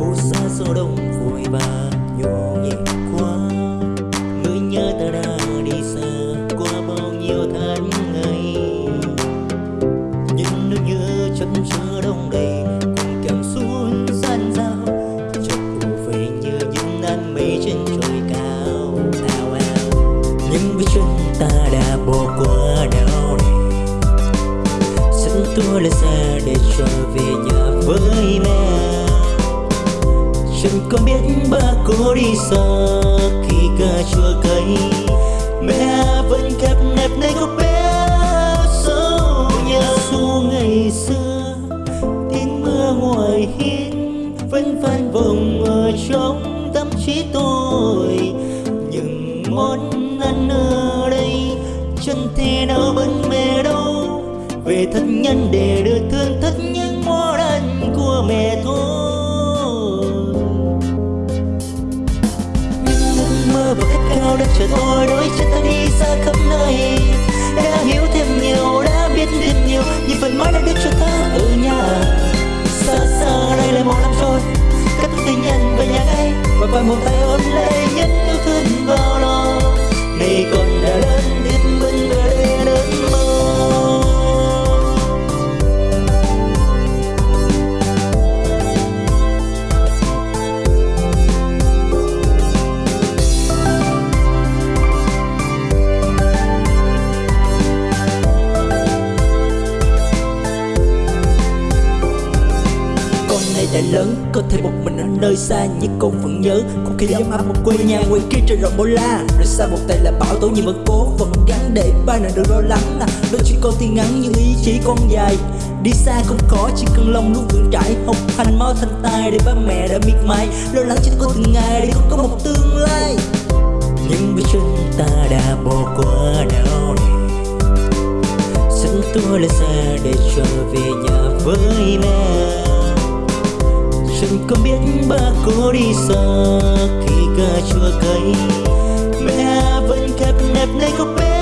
phố xa số đông vui và nhộn nhịp quá Người nhớ ta đã đi xa qua bao nhiêu tháng ngày. Nhưng nước như chân chưa đông đầy cùng cảm xuống gian dao. Trong cụ về như những đám mây trên trời cao ao ao những bước chân ta đã bỏ qua đau này. Sẵn tua là xe để trở về nhà với mẹ. Chẳng có biết ba cô đi xa khi cà chua cay Mẹ vẫn kẹp nẹp nơi góc bé sâu nhà dù ngày xưa. Tiếng mưa ngoài hiên Vẫn vang vòng ở trong tâm trí tôi. Những món ăn ở đây chân thế nào bên mẹ đâu. Về thân nhân để được thương thất khát khao đã chờ tôi đôi chân đã lớn, Có thể một mình ở nơi xa, Nhưng con vẫn nhớ Không khí ấm áp một quê nhà. Ngoài kia trời rộng bao la, Rồi xa một tay là bão tố nhưng vẫn cố Vẫn gắn để ba nào được lo lắng nè Đôi chuyện con thì ngắn nhưng ý chí con dài, Đi xa không khó, chỉ cần lòng luôn vững trải Học hành mau thành tài để ba mẹ đã miệt mài, Lo lắng cho con từng ngày để con có một tương lai. Nhưng bước chân ta đã bỏ qua đau này dẫn tôi lên xe để trở về nhà với mẹ chẳng có biết ba cô đi xa khi cà chua cay mẹ vẫn kẹp nẹp nơi góc bé